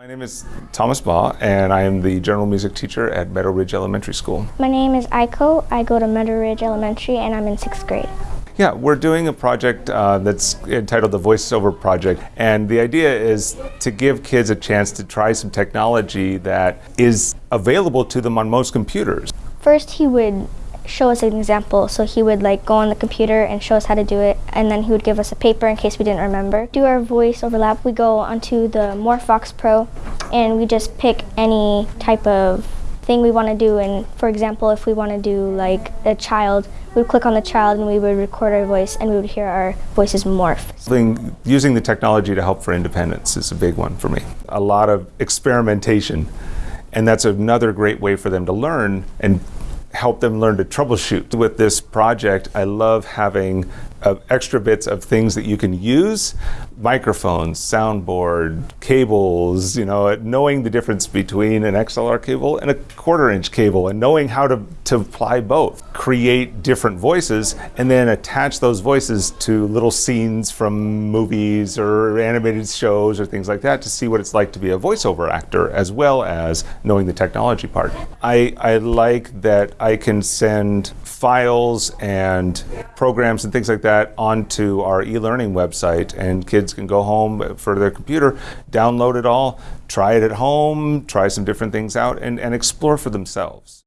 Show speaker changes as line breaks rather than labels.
My name is Thomas Baugh, and I am the general music teacher at Meadow Ridge Elementary School.
My name is Aiko. I go to Meadow Ridge Elementary and I'm in sixth grade.
Yeah, we're doing a project uh, that's entitled the VoiceOver Project, and the idea is to give kids a chance to try some technology that is available to them on most computers.
First, he would show us an example. So he would like go on the computer and show us how to do it, and then he would give us a paper in case we didn't remember. Do our voice overlap. We go onto the MorphVOX Pro, and we just pick any type of thing we want to do. And for example, if we want to do like a child, we would click on the child and we would record our voice, and we would hear our voices morph.
Using the technology to help for independence is a big one for me. A lot of experimentation. And that's another great way for them to learn and help them learn to troubleshoot. With this project, I love having uh, extra bits of things that you can use microphones, soundboard, cables, you know, knowing the difference between an XLR cable and a quarter inch cable and knowing how to, to apply both. Create different voices and then attach those voices to little scenes from movies or animated shows or things like that to see what it's like to be a voiceover actor as well as knowing the technology part. I, I like that I can send files and programs and things like that onto our e-learning website and kids can go home for their computer, download it all, try it at home, try some different things out and, and explore for themselves.